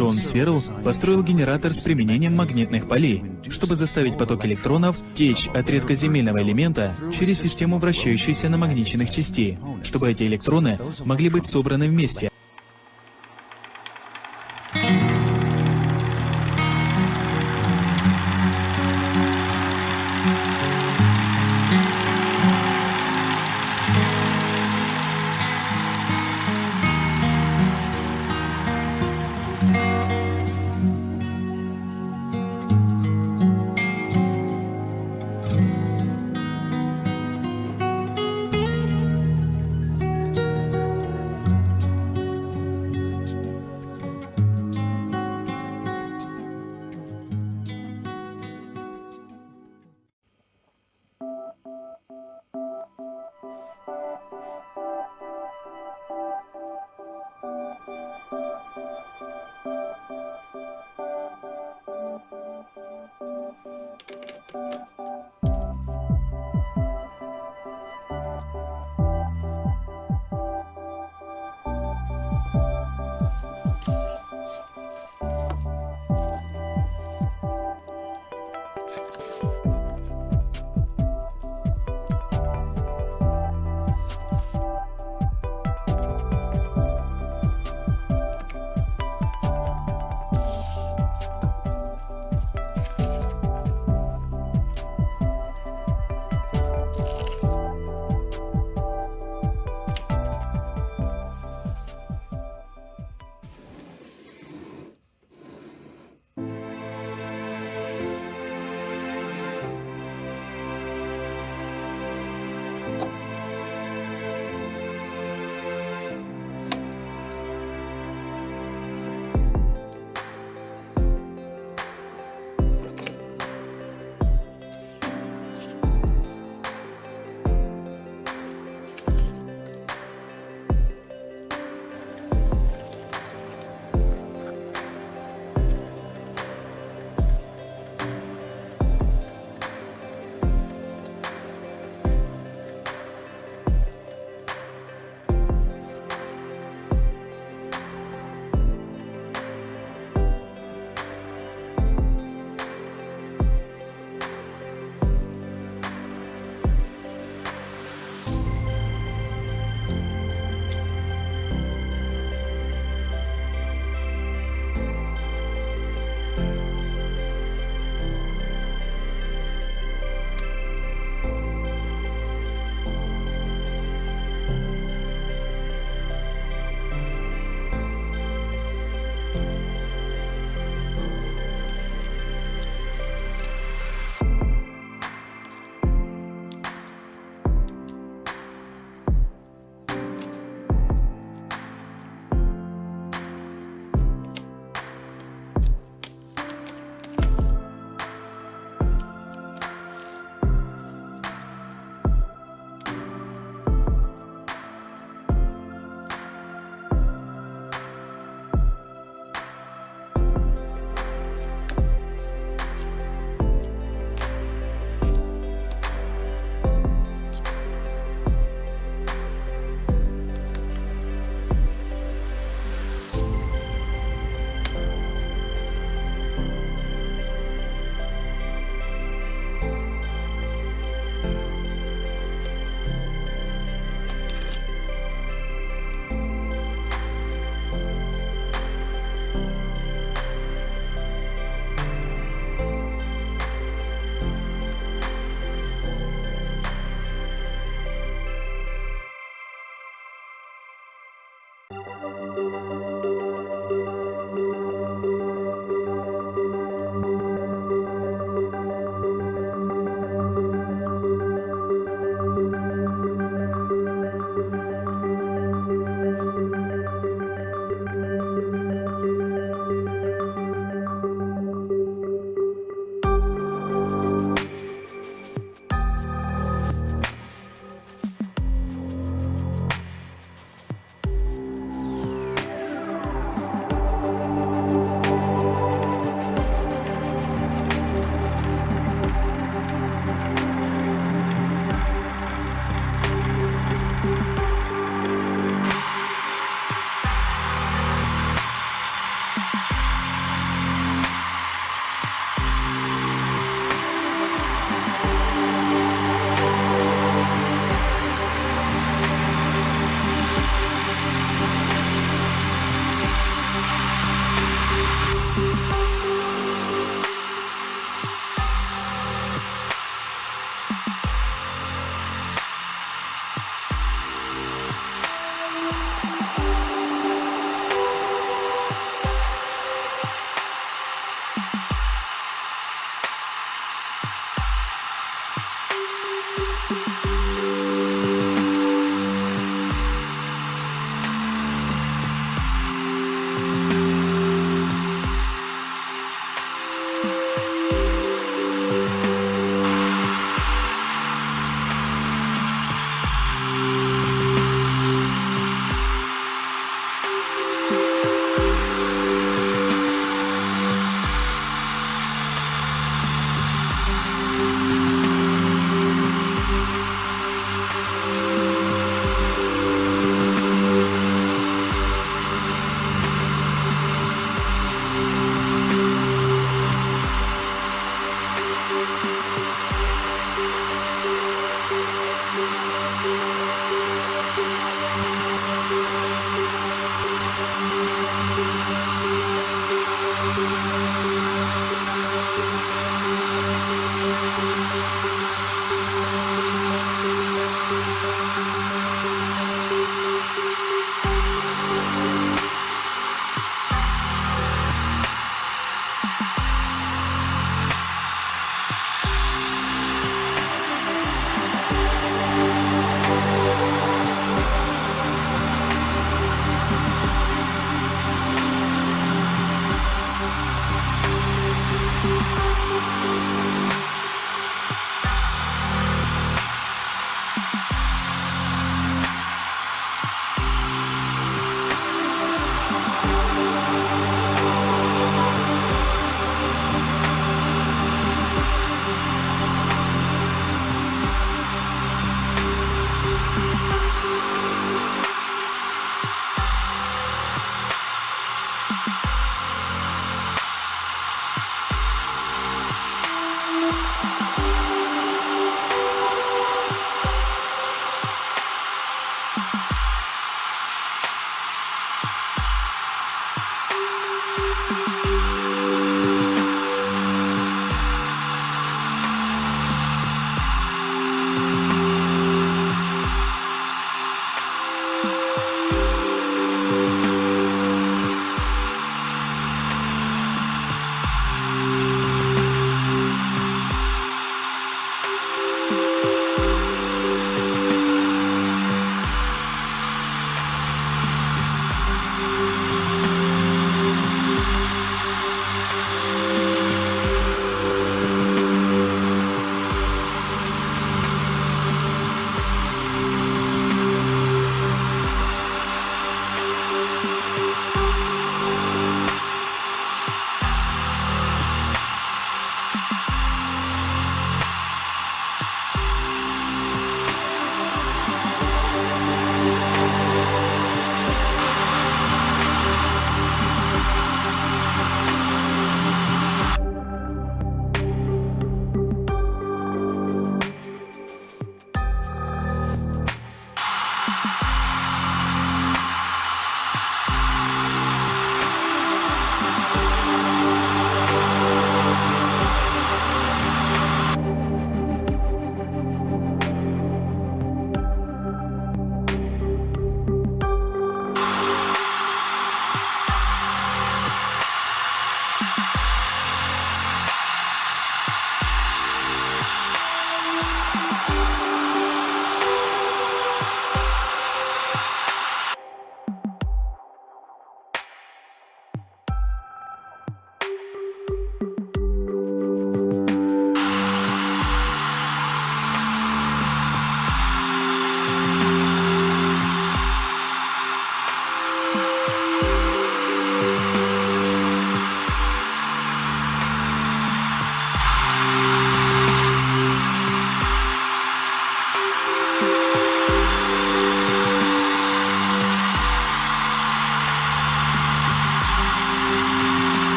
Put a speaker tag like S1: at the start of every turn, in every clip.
S1: Джон Серл построил генератор с применением магнитных полей, чтобы заставить поток электронов течь от редкоземельного элемента через систему вращающейся намагниченных частей, чтобы эти электроны могли быть собраны вместе,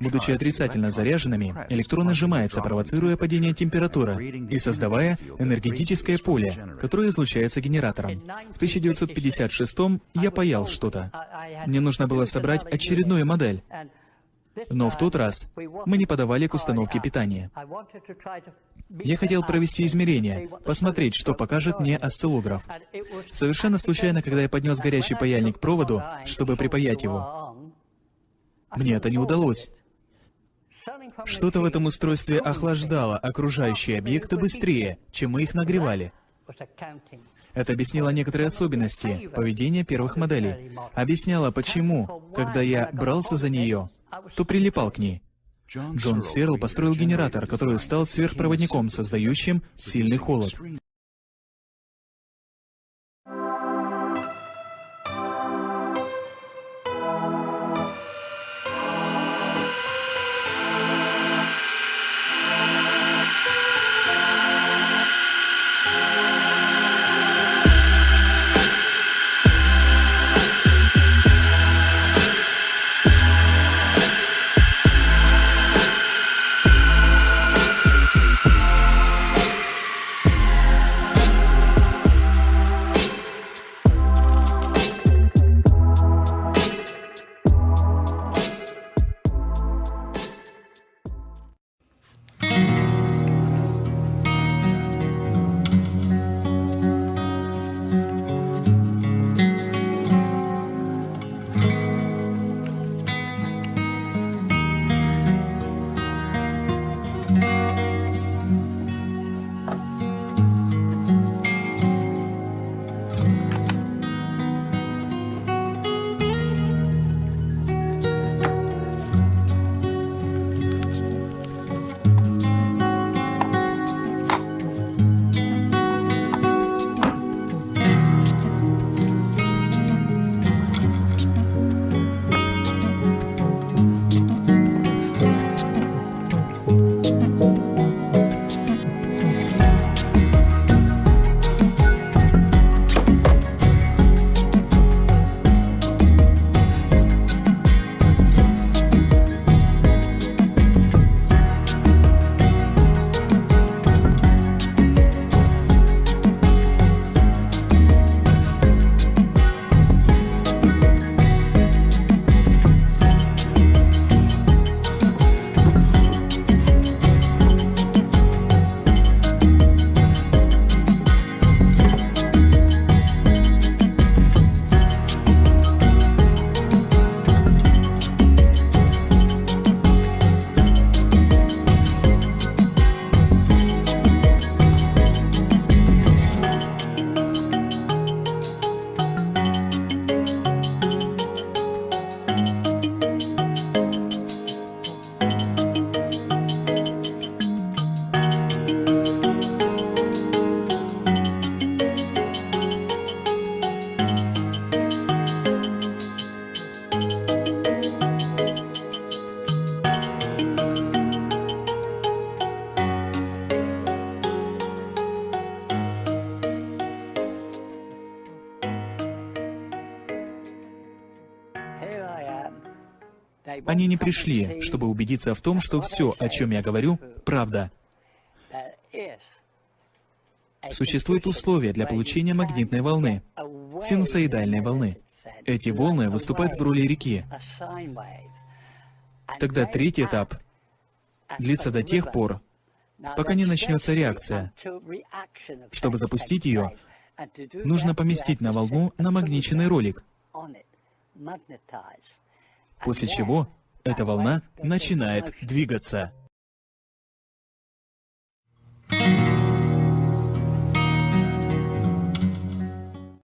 S1: Будучи отрицательно заряженными, электроны сжимаются, провоцируя падение температуры и создавая энергетическое поле, которое излучается генератором. В 1956 я паял что-то. Мне нужно было собрать очередную модель. Но в тот раз мы не подавали к установке питания. Я хотел провести измерения, посмотреть, что покажет мне осциллограф. Совершенно случайно, когда я поднес горячий паяльник к проводу, чтобы припаять его, мне это не удалось. Что-то в этом устройстве охлаждало окружающие объекты быстрее, чем мы их нагревали. Это объяснило некоторые особенности поведения первых моделей. Объясняло, почему, когда я брался за нее, то прилипал к ней. Джон Серл построил генератор, который стал сверхпроводником, создающим сильный холод. Они не пришли, чтобы убедиться в том, что все, о чем я говорю, правда. Существуют условия для получения магнитной волны, синусоидальной волны. Эти волны выступают в роли реки. Тогда третий этап длится до тех пор, пока не начнется реакция. Чтобы запустить ее, нужно поместить на волну намагниченный ролик, после чего эта волна начинает двигаться. thank you